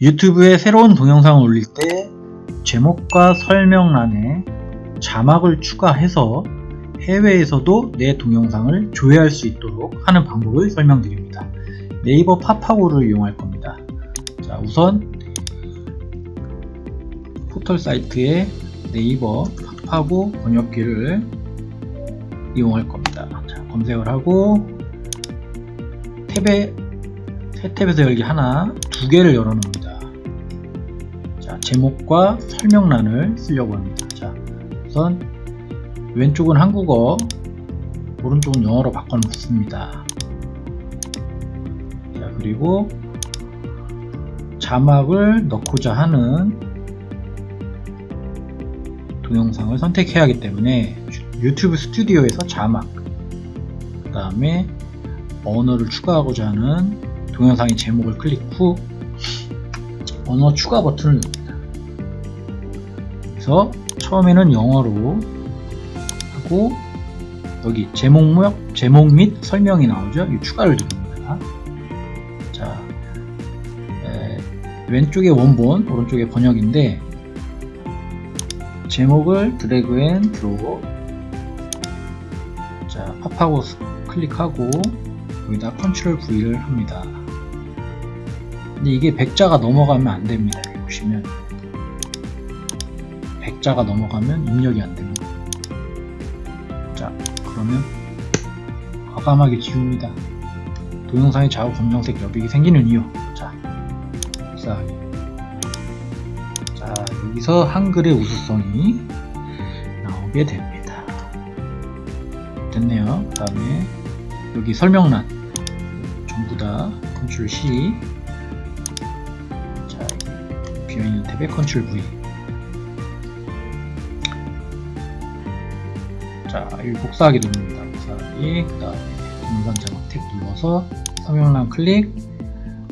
유튜브에 새로운 동영상을 올릴 때 제목과 설명란에 자막을 추가해서 해외에서도 내 동영상을 조회할 수 있도록 하는 방법을 설명드립니다. 네이버 팝하고를 이용할 겁니다. 자, 우선 포털 사이트에 네이버 팝하고 번역기를 이용할 겁니다. 자, 검색을 하고 탭에 새 탭에서 열기 하나, 두 개를 열어놓습니다. 자, 제목과 설명란을 쓰려고 합니다. 자, 우선 왼쪽은 한국어, 오른쪽은 영어로 바꿔놓습니다. 자, 그리고 자막을 넣고자 하는 동영상을 선택해야 하기 때문에 유튜브 스튜디오에서 자막 그 다음에 언어를 추가하고자 하는 동영상의 제목을 클릭 후 언어 추가 버튼을 누릅니다. 그래서 처음에는 영어로 하고 여기 제목, 제목 및 설명이 나오죠. 이 추가를 누릅니다. 자, 에, 왼쪽에 원본, 오른쪽에 번역인데 제목을 drag and drop 자 copy하고 클릭하고 여기다 control V를 합니다 근데 이게 100자가 넘어가면 안 됩니다. 여기 보시면. 100자가 넘어가면 입력이 안 됩니다. 자 그러면 과감하게 지웁니다. 동영상의 좌우 검정색 여백이 생기는 이유. 자 자, 자 여기서 한글의 우수성이 나오게 됩니다. 됐네요. 그 다음에 여기 설명란 전부 다 control C 자 비어있는 탭에 control V. 자 여기 복사하기 누릅니다. 복사하기 그 다음에 동영상 자막 탭 눌러서 설명란 클릭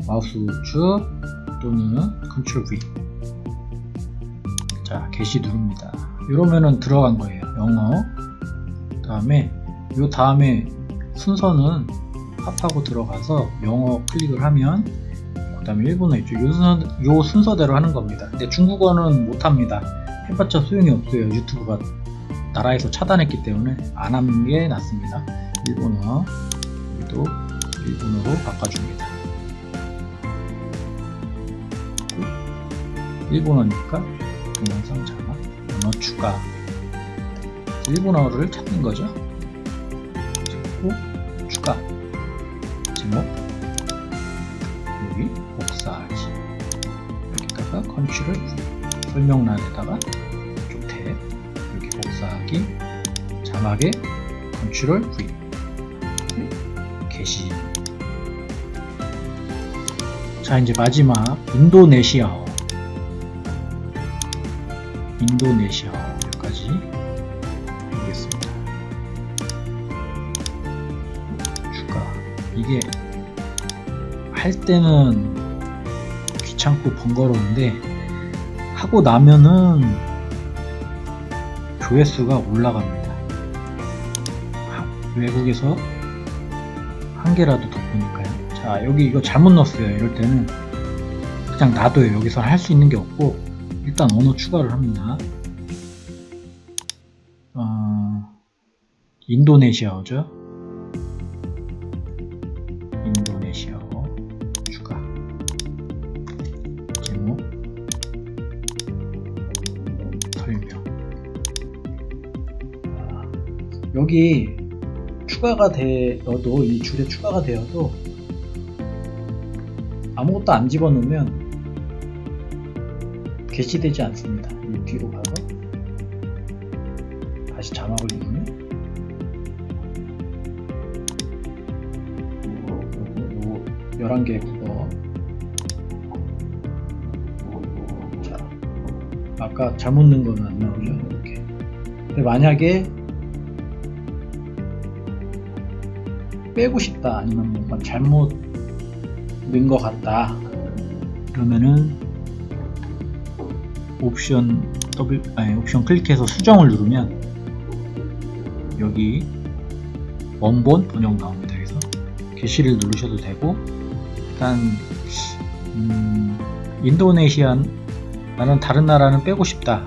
마우스 우측 또는 컨트롤 V. 자 게시 누릅니다. 이러면은 들어간 거예요. 영어. 그 다음에 요 다음에 순서는 팝하고 들어가서 영어 클릭을 하면 그 다음에 일본어 있죠. 요, 순서, 요 순서대로 하는 겁니다. 근데 중국어는 못합니다. 해봤자 소용이 없어요. 유튜브가 나라에서 차단했기 때문에 안 하는 게 낫습니다. 일본어 여기도 일본어로 바꿔줍니다. 일본어니까 동영상 자막 언어 추가. 일본어를 찾는 거죠. 찾고 추가 제목. 여기. 복 사하기 여기다가 컨트롤 설명란에다가 이쪽 탭 여기 복사하기 자막에 컨트롤 V. 게시. 자 이제 마지막 인도네시아어. 인도네시아어까지 보겠습니다. 추가. 이게 할 때는 귀찮고 번거로운데 하고 나면은 조회수가 올라갑니다. 외국에서 한 개라도 더 보니까요. 자 여기 이거 잘못 넣었어요. 이럴 때는 그냥 놔둬요. 여기서 할 수 있는 게 없고 일단 언어 추가를 합니다. 어, 인도네시아어죠. 여기 추가가 되어도 이 줄에 추가가 되어도 아무것도 안 집어넣으면 게시되지 않습니다. 이 뒤로 가서 다시 자막을 누르면. 11개의 국어. 자 아까 잘못 넣은 거는 안 나오죠? 이렇게. 근데 만약에 빼고 싶다 아니면 뭔가 잘못 넣은 것 같다 그러면은 옵션 더블 아니 옵션 클릭해서 수정을 누르면 여기 원본 번역 나옵니다. 그래서 게시를 누르셔도 되고 일단 음, 인도네시안 나는 다른 나라는 빼고 싶다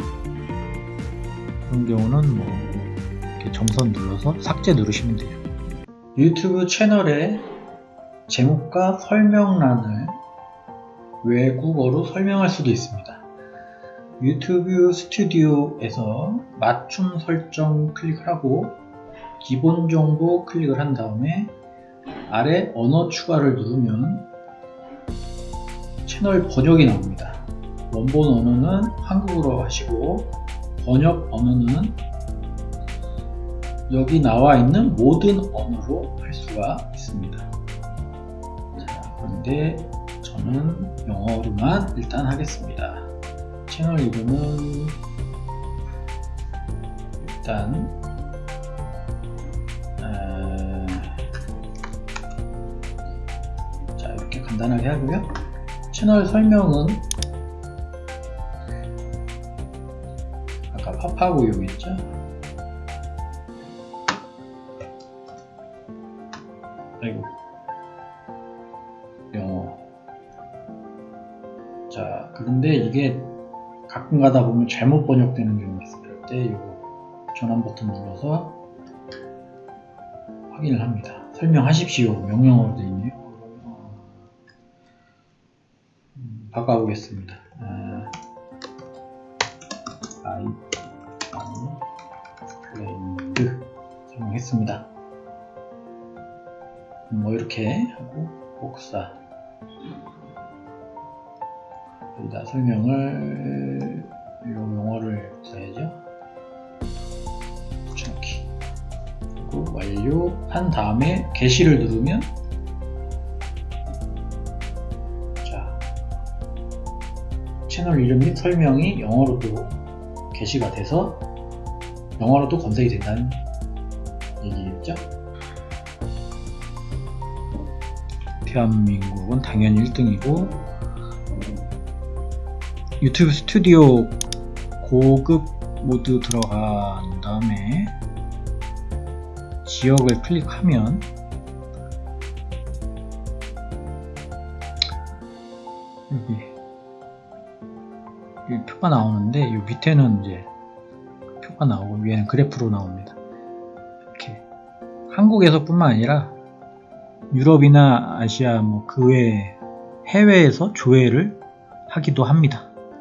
그런 경우는 뭐 이렇게 점선 눌러서 삭제 누르시면 돼요 유튜브 채널의 제목과 설명란을 외국어로 설명할 수도 있습니다 유튜브 스튜디오에서 맞춤 설정 클릭을 하고 기본 정보 클릭을 한 다음에 아래 언어 추가를 누르면 채널 번역이 나옵니다. 원본 언어는 한국어로 하시고 번역 언어는 여기 나와 있는 모든 언어로 할 수가 있습니다. 자, 그런데 저는 영어로만 일단 하겠습니다. 채널 이름은 일단 어, 자 이렇게 간단하게 하고요 채널 설명은 아까 파파고용했죠 아이고 영어. 자 그런데 이게 가끔 가다 보면 잘못 번역되는 경우가 있어요. 그럴 때 이거 전환 버튼 눌러서 확인을 합니다. 설명하십시오. 명령어로 되어 있네요. 음, 바꿔보겠습니다. 아, I explained 설명했습니다. 음, 뭐 이렇게 하고 복사. 여기다 설명을 이 용어를 써야죠. 붙여넣기. 그리고 완료한 다음에 게시를 누르면 자 채널 이름 및 설명이 영어로도 게시가 돼서 영어로도 검색이 된다는 얘기겠죠 대한민국은 당연히 1등이고 유튜브 스튜디오 고급 모드 들어간 다음에 지역을 클릭하면 여기, 여기 표가 나오는데 이 밑에는 이제 표가 나오고 위에는 그래프로 나옵니다. 이렇게 한국에서 뿐만 아니라 유럽이나 아시아 뭐 그 외 해외에서 조회를 하기도 합니다.